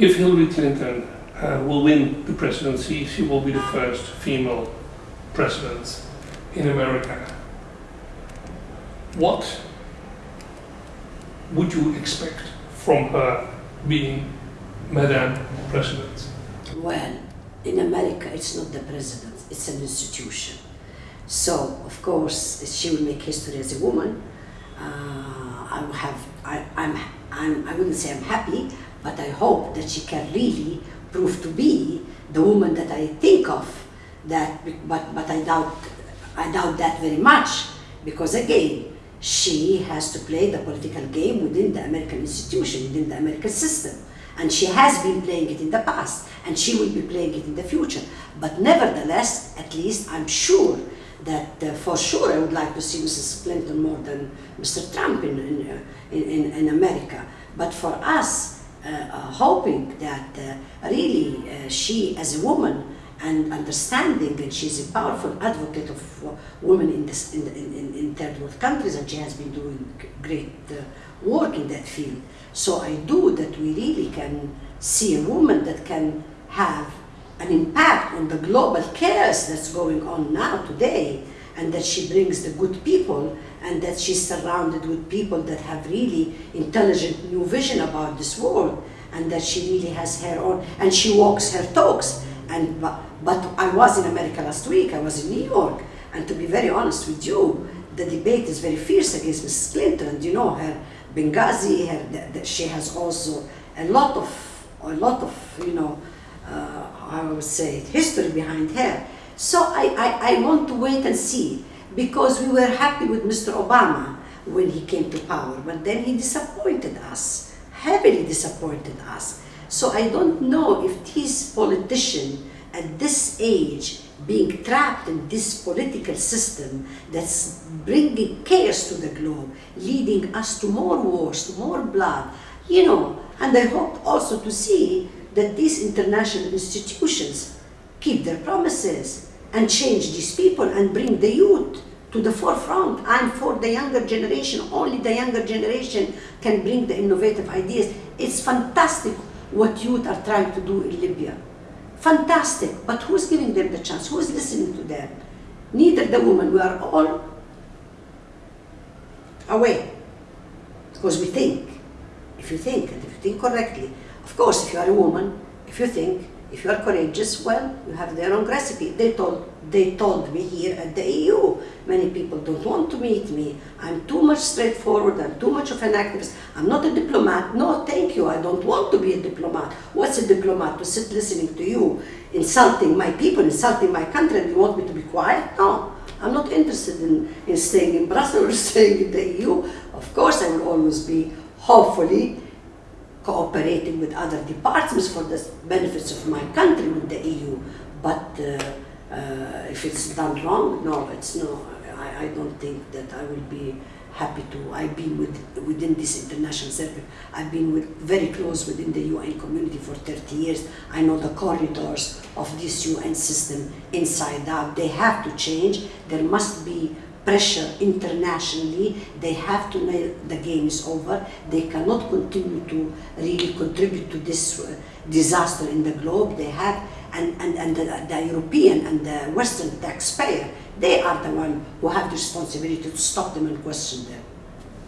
if Hillary Clinton uh, will win the presidency, she will be the first female president in America. What would you expect from her being Madam President? Well, in America, it's not the president, it's an institution. So, of course, she will make history as a woman. Uh, I have, I, I'm, I'm, I wouldn't say I'm happy, but I hope that she can really prove to be the woman that I think of. That, but, but I doubt, I doubt that very much because again, she has to play the political game within the American institution, within the American system. And she has been playing it in the past, and she will be playing it in the future. But nevertheless, at least I'm sure that uh, for sure I would like to see Mrs. Clinton more than Mr. Trump in, in, uh, in, in America. But for us, hoping that uh, really uh, she as a woman and understanding and she's a powerful advocate of uh, women in, this, in, in, in, third world countries and she has been doing great uh, work in that field. So I do that we really can see a woman that can have an impact on the global chaos that's going on now today and that she brings the good people and that she's surrounded with people that have really intelligent new vision about this world and that she really has her own and she walks her talks and but, I was in America last week I was in New York and to be very honest with you the debate is very fierce against Mrs. Clinton and you know her Benghazi her, she has also a lot of a lot of you know uh, I would say, history behind her. So I, I, I want to wait and see because we were happy with Mr. Obama when he came to power, but then he disappointed us, heavily disappointed us. So I don't know if this politician at this age being trapped in this political system that's bringing chaos to the globe, leading us to more wars, to more blood, you know, and I hope also to see that these international institutions keep their promises and change these people and bring the youth to the forefront. I'm for the younger generation. Only the younger generation can bring the innovative ideas. It's fantastic what youth are trying to do in Libya. Fantastic. But who's giving them the chance? Who's listening to them? Neither the woman. We are all away. Because we think. If you think, and if you think correctly, of course, if you are a woman, if you think, if you are courageous, well, you have their own recipe. They told, they told me here at the EU, many people don't want to meet me. I'm too much straightforward, I'm too much of an activist. I'm not a diplomat. No, thank you, I don't want to be a diplomat. What's a diplomat? To sit listening to you, insulting my people, insulting my country, and you want me to be quiet? No, I'm not interested in, in staying in Brussels or staying in the EU. Of course, I will always be, hopefully, cooperating with other departments for the benefits of my country with the EU. But uh, uh, if it's done wrong, no, it's no. I, I don't think that I will be happy to. I've been with, within this international circle. I've been with, very close within the UN community for 30 years. I know the corridors of this UN system inside out. They have to change. There must be pressure internationally, they have to know the game is over. They cannot continue to really contribute to this uh, disaster in the globe. They have, and, and, and the, the, European and the Western taxpayer, they are the one who have the responsibility to stop them and question them.